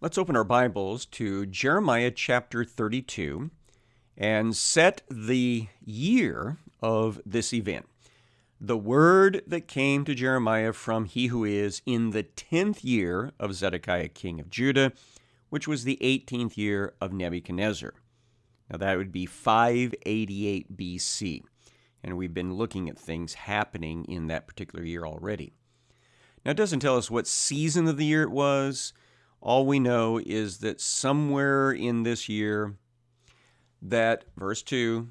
Let's open our Bibles to Jeremiah chapter 32 and set the year of this event. The word that came to Jeremiah from he who is in the 10th year of Zedekiah king of Judah, which was the 18th year of Nebuchadnezzar. Now that would be 588 BC. And we've been looking at things happening in that particular year already. Now it doesn't tell us what season of the year it was all we know is that somewhere in this year, that, verse 2,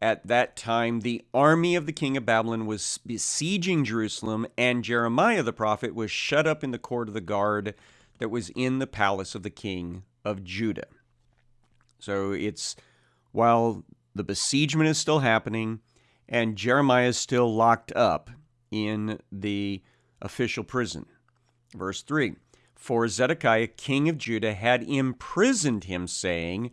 at that time the army of the king of Babylon was besieging Jerusalem, and Jeremiah the prophet was shut up in the court of the guard that was in the palace of the king of Judah. So it's while the besiegement is still happening and Jeremiah is still locked up in the official prison. Verse 3 for Zedekiah, king of Judah, had imprisoned him, saying,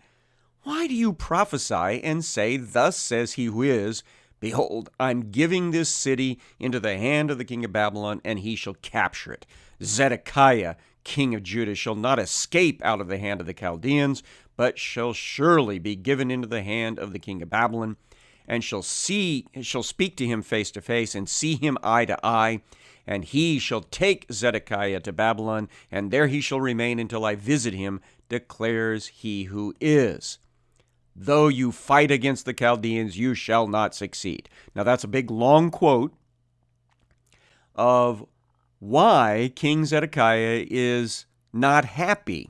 Why do you prophesy and say, Thus says he who is, Behold, I'm giving this city into the hand of the king of Babylon, and he shall capture it. Zedekiah, king of Judah, shall not escape out of the hand of the Chaldeans, but shall surely be given into the hand of the king of Babylon, and shall see shall speak to him face to face, and see him eye to eye, and he shall take Zedekiah to Babylon, and there he shall remain until I visit him, declares he who is. Though you fight against the Chaldeans, you shall not succeed. Now, that's a big long quote of why King Zedekiah is not happy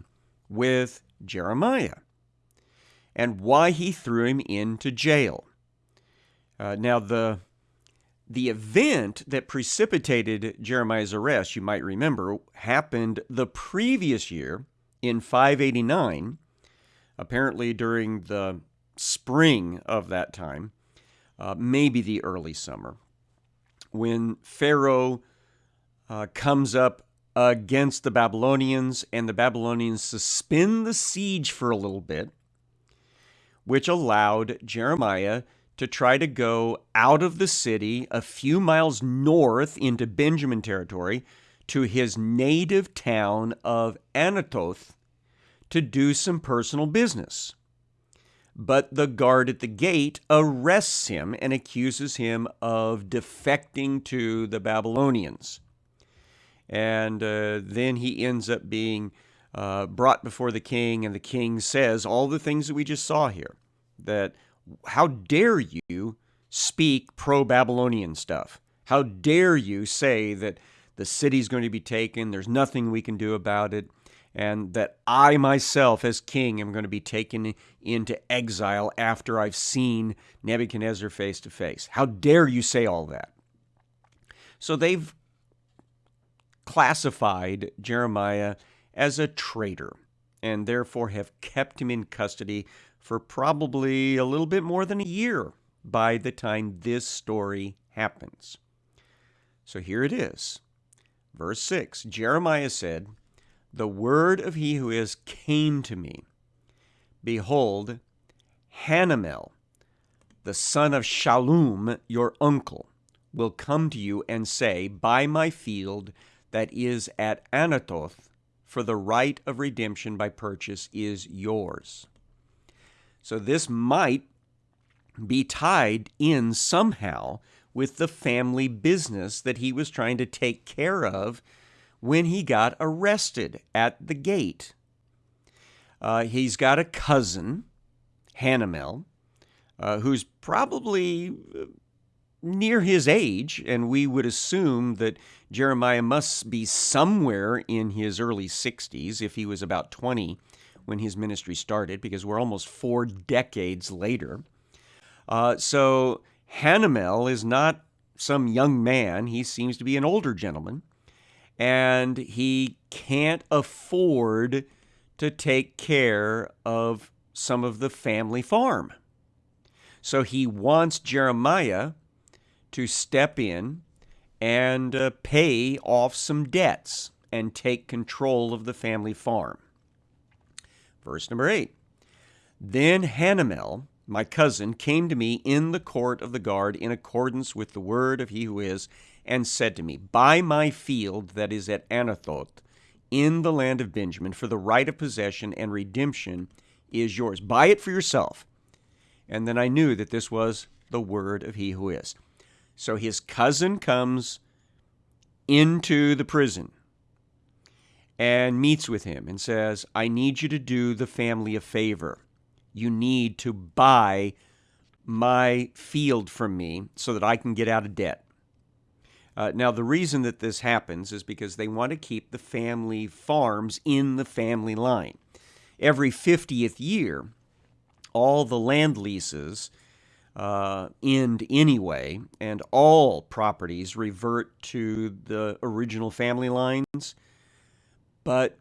with Jeremiah and why he threw him into jail. Uh, now, the the event that precipitated Jeremiah's arrest, you might remember, happened the previous year in 589, apparently during the spring of that time, uh, maybe the early summer, when Pharaoh uh, comes up against the Babylonians and the Babylonians suspend the siege for a little bit, which allowed Jeremiah to try to go out of the city a few miles north into Benjamin territory to his native town of Anathoth to do some personal business. But the guard at the gate arrests him and accuses him of defecting to the Babylonians. And uh, then he ends up being uh, brought before the king, and the king says all the things that we just saw here that how dare you speak pro Babylonian stuff? How dare you say that the city's going to be taken, there's nothing we can do about it, and that I myself, as king, am going to be taken into exile after I've seen Nebuchadnezzar face to face? How dare you say all that? So they've classified Jeremiah as a traitor and therefore have kept him in custody for probably a little bit more than a year by the time this story happens. So here it is. Verse 6 Jeremiah said, The word of he who is came to me. Behold, Hanamel, the son of Shallum, your uncle, will come to you and say, Buy my field that is at Anathoth, for the right of redemption by purchase is yours. So this might be tied in somehow with the family business that he was trying to take care of when he got arrested at the gate. Uh, he's got a cousin, Hanamel, uh, who's probably uh, near his age, and we would assume that Jeremiah must be somewhere in his early 60s if he was about 20 when his ministry started, because we're almost four decades later. Uh, so Hanamel is not some young man. He seems to be an older gentleman, and he can't afford to take care of some of the family farm. So he wants Jeremiah to step in and uh, pay off some debts and take control of the family farm. Verse number 8 Then Hanamel, my cousin, came to me in the court of the guard in accordance with the word of he who is, and said to me, Buy my field that is at Anathoth in the land of Benjamin, for the right of possession and redemption is yours. Buy it for yourself. And then I knew that this was the word of he who is. So his cousin comes into the prison and meets with him and says, I need you to do the family a favor. You need to buy my field from me so that I can get out of debt. Uh, now, the reason that this happens is because they want to keep the family farms in the family line. Every 50th year, all the land leases uh, end anyway, and all properties revert to the original family lines. But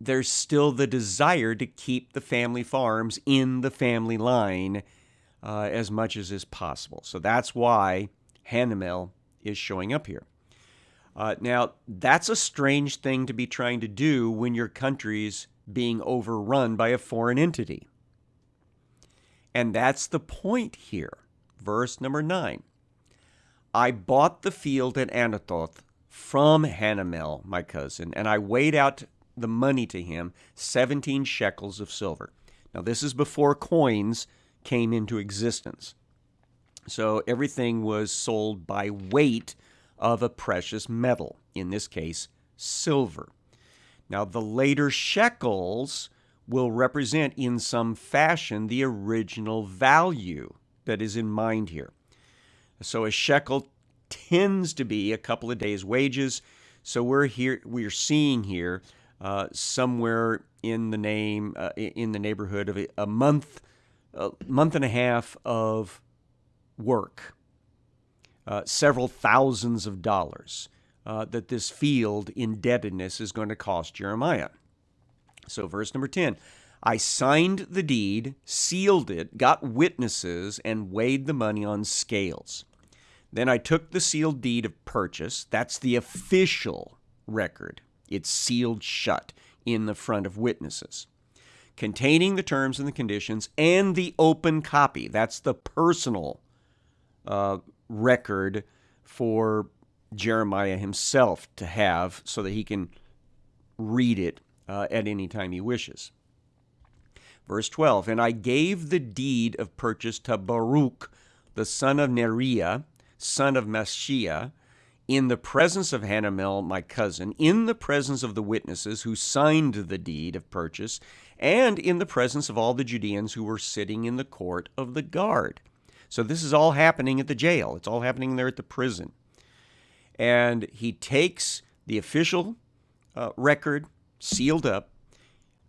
there's still the desire to keep the family farms in the family line uh, as much as is possible. So that's why Hanamel is showing up here. Uh, now, that's a strange thing to be trying to do when your country's being overrun by a foreign entity. And that's the point here. Verse number 9 I bought the field at Anathoth from Hanamel, my cousin, and I weighed out the money to him 17 shekels of silver. Now, this is before coins came into existence. So everything was sold by weight of a precious metal, in this case, silver. Now, the later shekels will represent in some fashion the original value that is in mind here. So a shekel tends to be a couple of days' wages. So we're here, we're seeing here uh, somewhere in the name, uh, in the neighborhood of a, month, a month and a half of work, uh, several thousands of dollars uh, that this field indebtedness is going to cost Jeremiah. So, verse number 10 I signed the deed, sealed it, got witnesses, and weighed the money on scales. Then I took the sealed deed of purchase. That's the official record. It's sealed shut in the front of witnesses, containing the terms and the conditions and the open copy. That's the personal uh, record for Jeremiah himself to have so that he can read it uh, at any time he wishes. Verse 12 And I gave the deed of purchase to Baruch, the son of Neriah, son of Mahseiah, in the presence of Hanamel, my cousin, in the presence of the witnesses who signed the deed of purchase, and in the presence of all the Judeans who were sitting in the court of the guard. So this is all happening at the jail. It's all happening there at the prison. And he takes the official uh, record sealed up.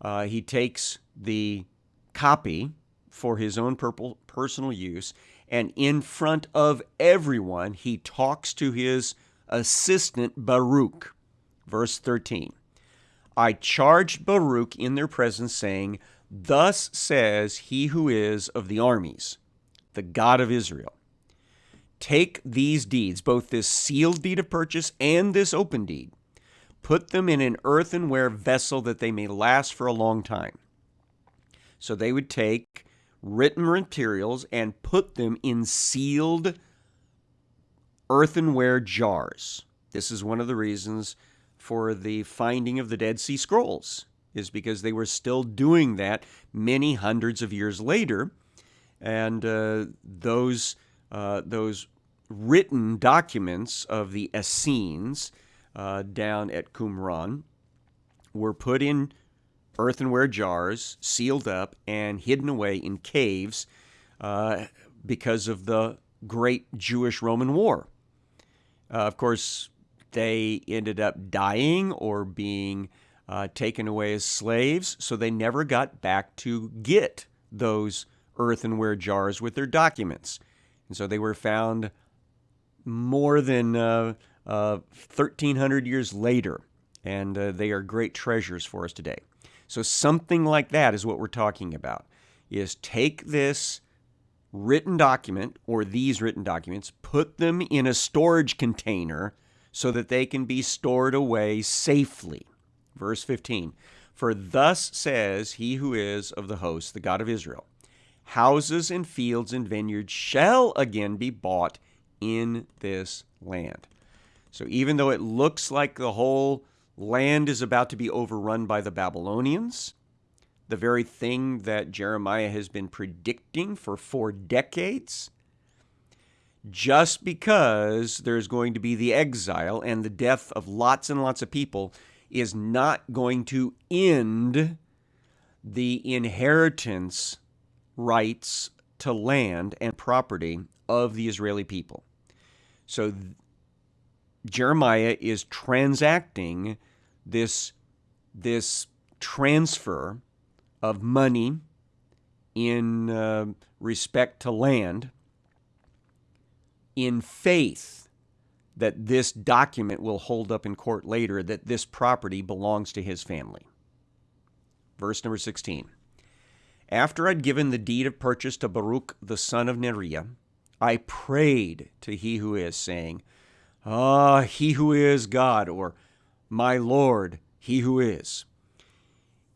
Uh, he takes the copy for his own purple, personal use, and in front of everyone, he talks to his assistant Baruch. Verse 13 I charged Baruch in their presence, saying, Thus says he who is of the armies the God of Israel. Take these deeds, both this sealed deed of purchase and this open deed, put them in an earthenware vessel that they may last for a long time. So they would take written materials and put them in sealed earthenware jars. This is one of the reasons for the finding of the Dead Sea Scrolls, is because they were still doing that many hundreds of years later and uh, those uh, those written documents of the Essenes uh, down at Qumran were put in earthenware jars, sealed up, and hidden away in caves uh, because of the great Jewish Roman War. Uh, of course, they ended up dying or being uh, taken away as slaves, so they never got back to get those earthenware jars with their documents. And so they were found more than uh, uh, 1,300 years later, and uh, they are great treasures for us today. So something like that is what we're talking about, is take this written document or these written documents, put them in a storage container so that they can be stored away safely. Verse 15, For thus says he who is of the host, the God of Israel, houses and fields and vineyards shall again be bought in this land. So even though it looks like the whole Land is about to be overrun by the Babylonians, the very thing that Jeremiah has been predicting for four decades. Just because there's going to be the exile and the death of lots and lots of people is not going to end the inheritance rights to land and property of the Israeli people. So Jeremiah is transacting this, this transfer of money in uh, respect to land in faith that this document will hold up in court later that this property belongs to his family. Verse number 16. After I'd given the deed of purchase to Baruch the son of Neriah, I prayed to he who is, saying, Ah, he who is God, or my Lord, he who is.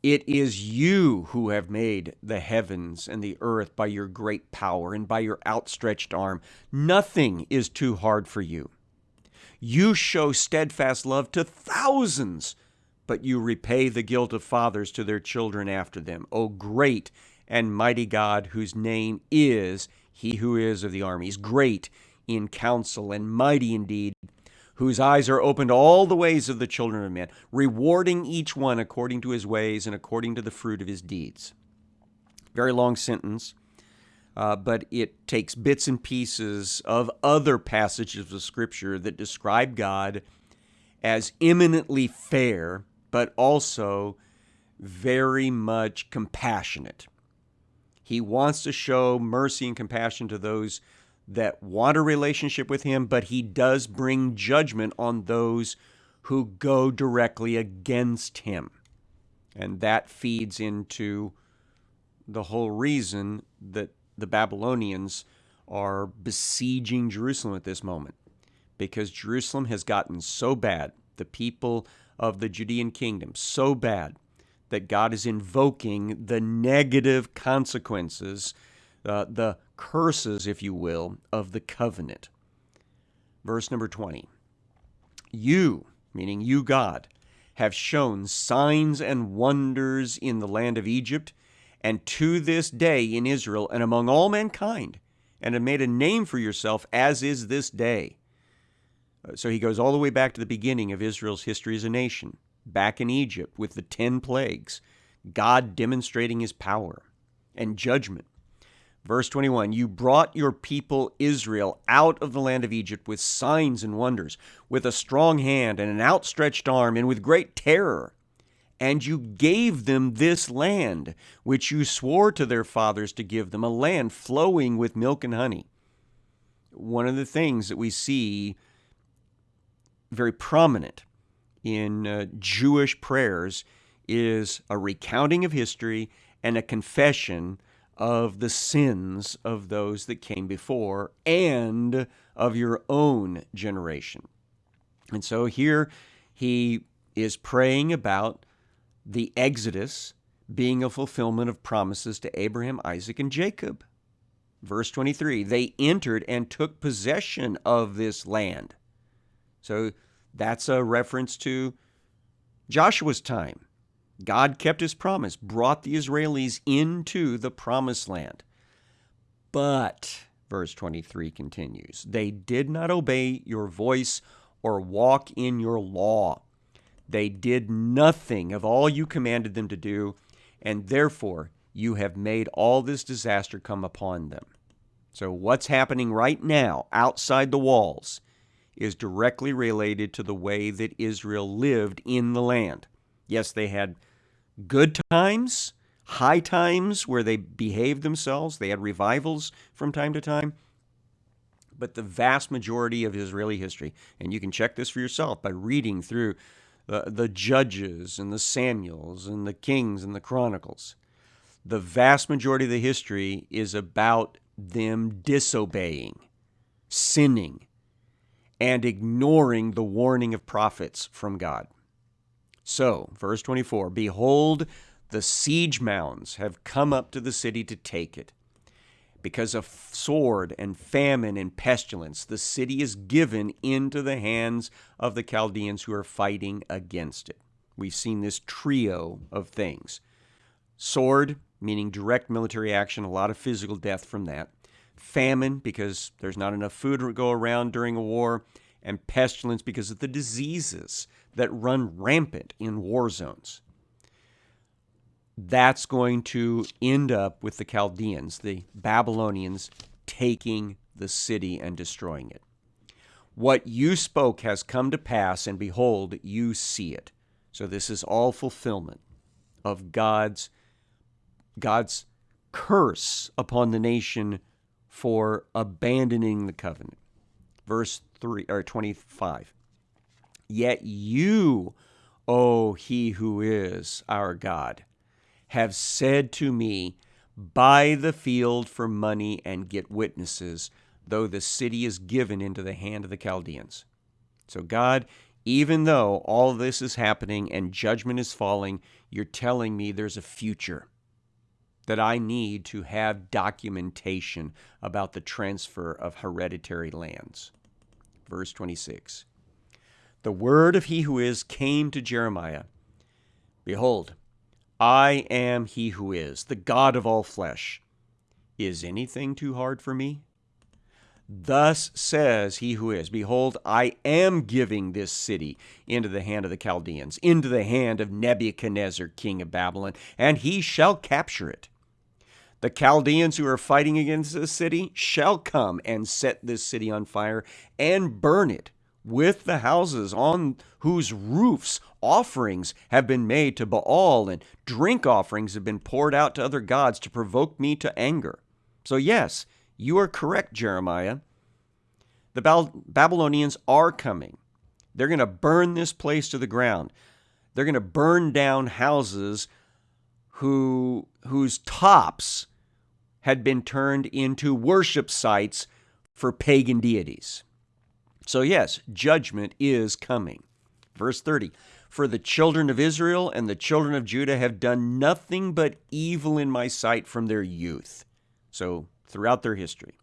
It is you who have made the heavens and the earth by your great power and by your outstretched arm. Nothing is too hard for you. You show steadfast love to thousands, but you repay the guilt of fathers to their children after them. O great and mighty God, whose name is He who is of the armies, great in counsel and mighty indeed whose eyes are open to all the ways of the children of men, rewarding each one according to his ways and according to the fruit of his deeds. Very long sentence, uh, but it takes bits and pieces of other passages of Scripture that describe God as eminently fair, but also very much compassionate. He wants to show mercy and compassion to those that want a relationship with him, but he does bring judgment on those who go directly against him. And that feeds into the whole reason that the Babylonians are besieging Jerusalem at this moment. Because Jerusalem has gotten so bad, the people of the Judean kingdom, so bad, that God is invoking the negative consequences, uh, the curses, if you will, of the covenant. Verse number 20 You, meaning you, God, have shown signs and wonders in the land of Egypt, and to this day in Israel and among all mankind, and have made a name for yourself, as is this day. Uh, so he goes all the way back to the beginning of Israel's history as a nation, back in Egypt with the ten plagues, God demonstrating his power and judgment Verse 21 You brought your people Israel out of the land of Egypt with signs and wonders, with a strong hand and an outstretched arm, and with great terror. And you gave them this land, which you swore to their fathers to give them, a land flowing with milk and honey. One of the things that we see very prominent in uh, Jewish prayers is a recounting of history and a confession of the sins of those that came before and of your own generation. And so here he is praying about the Exodus being a fulfillment of promises to Abraham, Isaac, and Jacob. Verse 23 they entered and took possession of this land. So that's a reference to Joshua's time God kept his promise, brought the Israelis into the promised land. But, verse 23 continues, they did not obey your voice or walk in your law. They did nothing of all you commanded them to do, and therefore you have made all this disaster come upon them. So, what's happening right now outside the walls is directly related to the way that Israel lived in the land. Yes, they had good times, high times where they behaved themselves, they had revivals from time to time. But the vast majority of Israeli history, and you can check this for yourself by reading through the, the Judges and the Samuels and the Kings and the Chronicles, the vast majority of the history is about them disobeying, sinning, and ignoring the warning of prophets from God. So, verse 24 Behold, the siege mounds have come up to the city to take it. because of sword and famine and pestilence, the city is given into the hands of the Chaldeans who are fighting against it. We've seen this trio of things sword, meaning direct military action, a lot of physical death from that, famine, because there's not enough food to go around during a war, and pestilence because of the diseases that run rampant in war zones that's going to end up with the Chaldeans, the Babylonians, taking the city and destroying it. What you spoke has come to pass, and behold, you see it. So this is all fulfillment of God's God's curse upon the nation for abandoning the covenant. Verse 3 or 25. Yet you, O he who is our God, have said to me, Buy the field for money and get witnesses, though the city is given into the hand of the Chaldeans. So, God, even though all this is happening and judgment is falling, you're telling me there's a future, that I need to have documentation about the transfer of hereditary lands. Verse 26 The word of he who is came to Jeremiah Behold, I am he who is, the God of all flesh. Is anything too hard for me? Thus says he who is Behold, I am giving this city into the hand of the Chaldeans, into the hand of Nebuchadnezzar, king of Babylon, and he shall capture it. The Chaldeans who are fighting against this city shall come and set this city on fire and burn it with the houses on whose roofs offerings have been made to Baal and drink offerings have been poured out to other gods to provoke me to anger. So, yes, you are correct, Jeremiah. The Babylonians are coming. They're going to burn this place to the ground. They're going to burn down houses who, whose tops had been turned into worship sites for pagan deities. So, yes, judgment is coming. Verse 30 For the children of Israel and the children of Judah have done nothing but evil in my sight from their youth. So, throughout their history.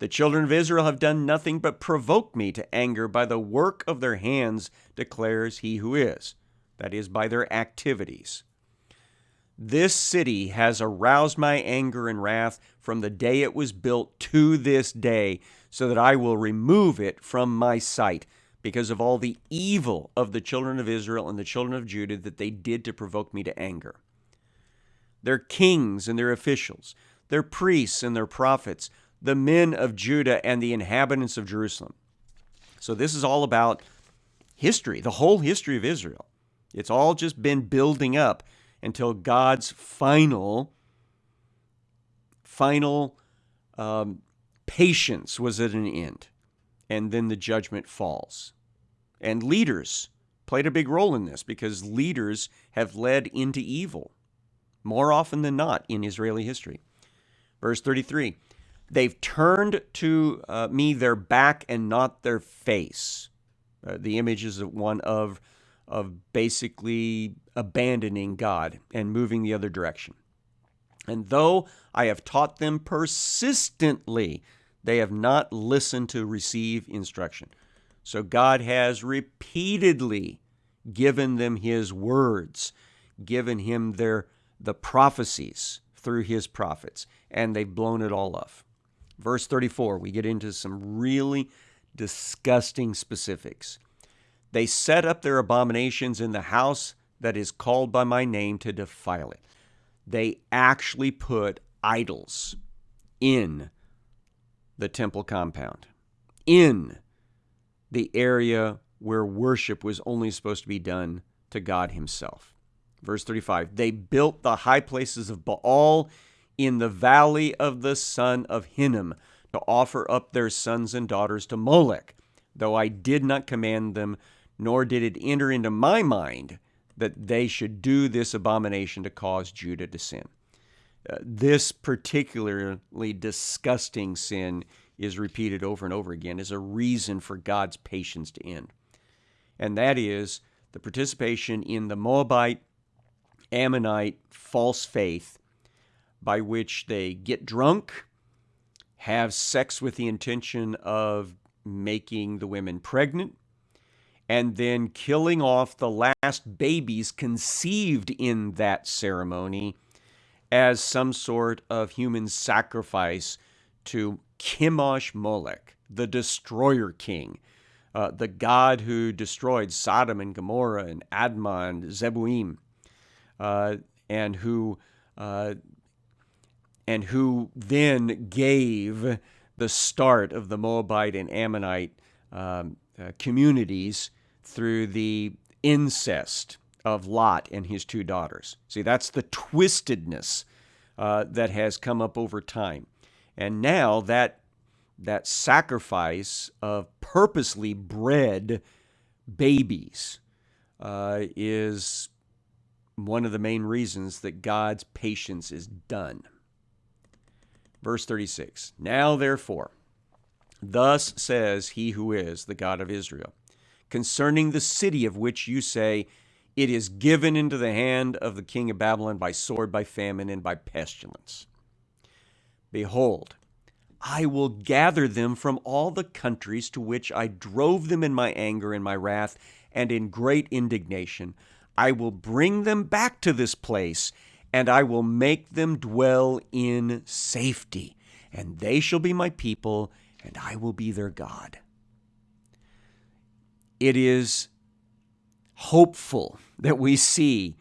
The children of Israel have done nothing but provoke me to anger by the work of their hands, declares he who is. That is, by their activities. This city has aroused my anger and wrath from the day it was built to this day, so that I will remove it from my sight because of all the evil of the children of Israel and the children of Judah that they did to provoke me to anger. Their kings and their officials, their priests and their prophets, the men of Judah and the inhabitants of Jerusalem. So, this is all about history, the whole history of Israel. It's all just been building up until God's final, final um, Patience was at an end, and then the judgment falls. And leaders played a big role in this because leaders have led into evil more often than not in Israeli history. Verse 33 They've turned to uh, me their back and not their face. Uh, the image is one of, of basically abandoning God and moving the other direction. And though I have taught them persistently, they have not listened to receive instruction. So God has repeatedly given them his words, given him their the prophecies through his prophets, and they've blown it all off. Verse 34, we get into some really disgusting specifics. They set up their abominations in the house that is called by my name to defile it they actually put idols in the temple compound, in the area where worship was only supposed to be done to God Himself. Verse 35 They built the high places of Baal in the valley of the son of Hinnom to offer up their sons and daughters to Molech, though I did not command them, nor did it enter into my mind that they should do this abomination to cause Judah to sin. Uh, this particularly disgusting sin is repeated over and over again as a reason for God's patience to end. And that is the participation in the Moabite, Ammonite false faith by which they get drunk have sex with the intention of making the women pregnant, and then killing off the last babies conceived in that ceremony as some sort of human sacrifice to Chemosh Molech, the destroyer king, uh, the god who destroyed Sodom and Gomorrah and Admah and Zeboim, uh, and who uh, and who then gave the start of the Moabite and Ammonite um, uh, communities through the incest of Lot and his two daughters. See, that's the twistedness uh, that has come up over time. And now that that sacrifice of purposely bred babies uh, is one of the main reasons that God's patience is done. Verse 36 Now therefore, thus says he who is the God of Israel, concerning the city of which you say, It is given into the hand of the king of Babylon by sword, by famine, and by pestilence. Behold, I will gather them from all the countries to which I drove them in my anger and my wrath and in great indignation. I will bring them back to this place, and I will make them dwell in safety. And they shall be my people, and I will be their God. It is hopeful that we see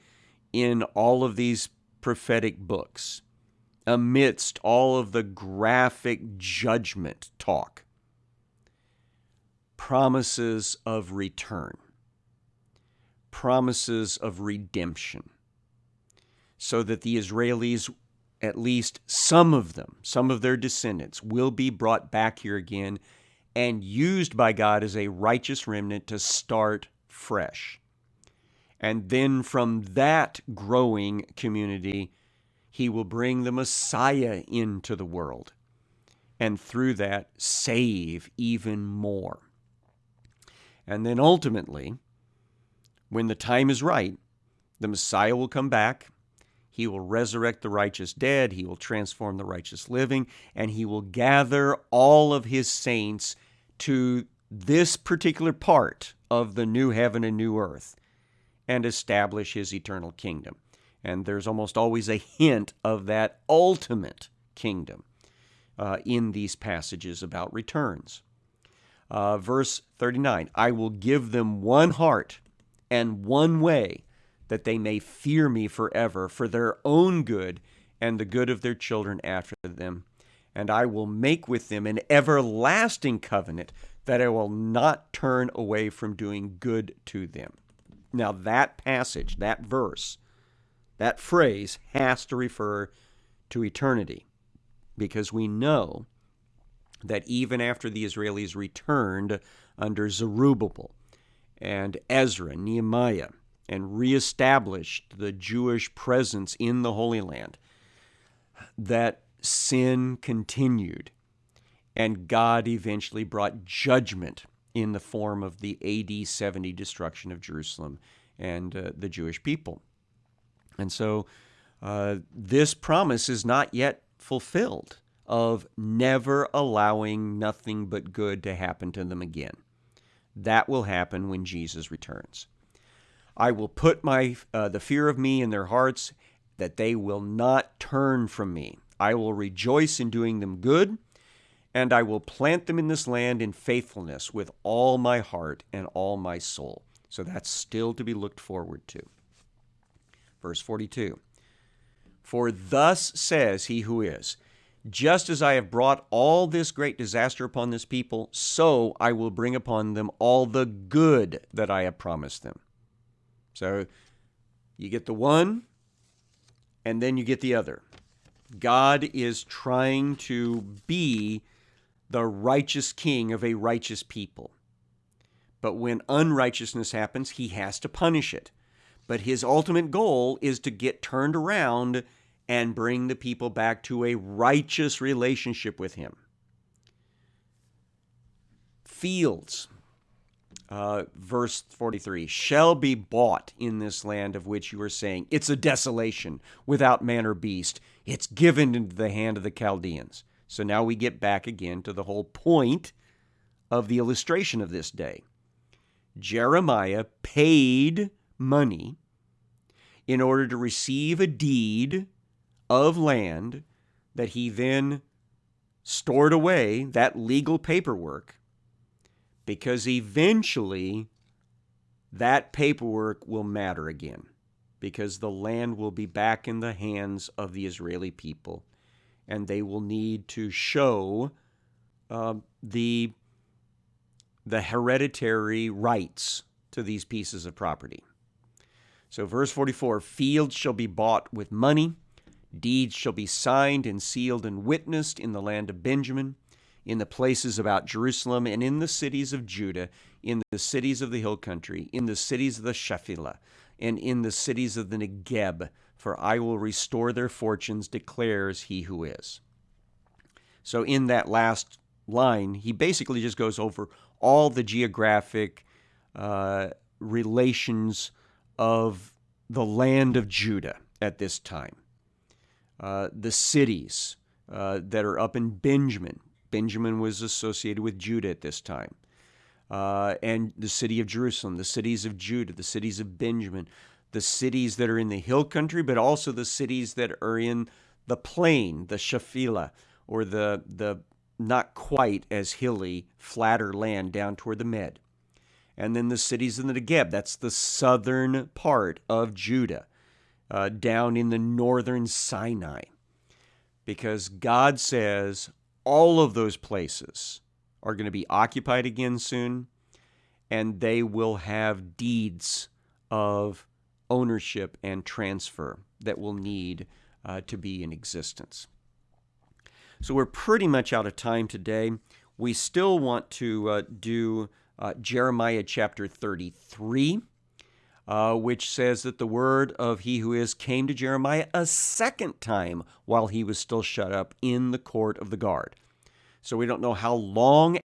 in all of these prophetic books amidst all of the graphic judgment talk, promises of return, promises of redemption, so that the Israelis, at least some of them, some of their descendants, will be brought back here again and used by God as a righteous remnant to start fresh. And then from that growing community, he will bring the Messiah into the world and through that save even more. And then ultimately, when the time is right, the Messiah will come back. He will resurrect the righteous dead. He will transform the righteous living. And he will gather all of his saints to this particular part of the new heaven and new earth and establish his eternal kingdom. And there's almost always a hint of that ultimate kingdom uh, in these passages about returns. Uh, verse 39 I will give them one heart and one way that they may fear me forever for their own good and the good of their children after them. And I will make with them an everlasting covenant that I will not turn away from doing good to them. Now, that passage, that verse, that phrase has to refer to eternity because we know that even after the Israelis returned under Zerubbabel and Ezra, Nehemiah, and reestablished the Jewish presence in the Holy Land, that sin continued and God eventually brought judgment in the form of the AD 70 destruction of Jerusalem and uh, the Jewish people. And so uh, this promise is not yet fulfilled of never allowing nothing but good to happen to them again. That will happen when Jesus returns. I will put my uh, the fear of me in their hearts that they will not turn from me. I will rejoice in doing them good, and I will plant them in this land in faithfulness with all my heart and all my soul. So that's still to be looked forward to. Verse 42 For thus says he who is, just as I have brought all this great disaster upon this people, so I will bring upon them all the good that I have promised them. So you get the one, and then you get the other. God is trying to be the righteous king of a righteous people. But when unrighteousness happens, he has to punish it. But his ultimate goal is to get turned around and bring the people back to a righteous relationship with him. Fields, uh, verse 43, shall be bought in this land of which you are saying, It's a desolation without man or beast. It's given into the hand of the Chaldeans. So now we get back again to the whole point of the illustration of this day. Jeremiah paid money in order to receive a deed of land that he then stored away, that legal paperwork, because eventually that paperwork will matter again, because the land will be back in the hands of the Israeli people, and they will need to show uh, the the hereditary rights to these pieces of property. So, verse 44 Fields shall be bought with money, deeds shall be signed and sealed and witnessed in the land of Benjamin, in the places about Jerusalem, and in the cities of Judah, in the cities of the hill country, in the cities of the Shephelah, and in the cities of the Negeb, for I will restore their fortunes, declares he who is. So, in that last line, he basically just goes over all the geographic uh, relations of the land of Judah at this time. Uh, the cities uh, that are up in Benjamin. Benjamin was associated with Judah at this time. Uh, and the city of Jerusalem, the cities of Judah, the cities of Benjamin, the cities that are in the hill country, but also the cities that are in the plain, the Shephelah, or the, the not quite as hilly, flatter land down toward the Med. And then the cities in the Negeb, that's the southern part of Judah, uh, down in the northern Sinai. Because God says all of those places are going to be occupied again soon, and they will have deeds of ownership and transfer that will need uh, to be in existence. So we're pretty much out of time today. We still want to uh, do uh, Jeremiah chapter 33, uh, which says that the word of he who is came to Jeremiah a second time while he was still shut up in the court of the guard. So we don't know how long